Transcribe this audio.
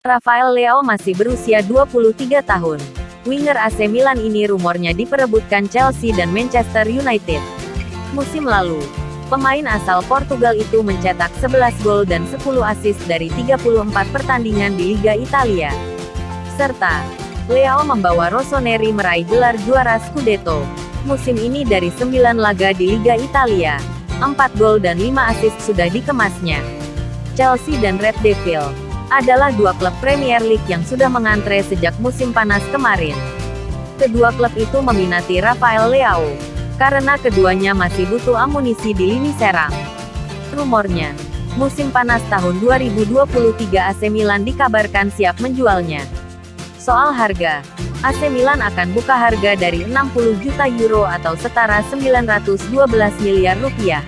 Rafael Leao masih berusia 23 tahun. Winger AC Milan ini rumornya diperebutkan Chelsea dan Manchester United. Musim lalu, pemain asal Portugal itu mencetak 11 gol dan 10 assist dari 34 pertandingan di Liga Italia. Serta, Leao membawa Rossoneri meraih gelar juara Scudetto. Musim ini dari 9 laga di Liga Italia, 4 gol dan 5 assist sudah dikemasnya. Chelsea dan Red Devil adalah dua klub Premier League yang sudah mengantre sejak musim panas kemarin. Kedua klub itu meminati Rafael Leao, karena keduanya masih butuh amunisi di lini serang. Rumornya, musim panas tahun 2023 AC Milan dikabarkan siap menjualnya. Soal harga, AC Milan akan buka harga dari 60 juta euro atau setara 912 miliar rupiah.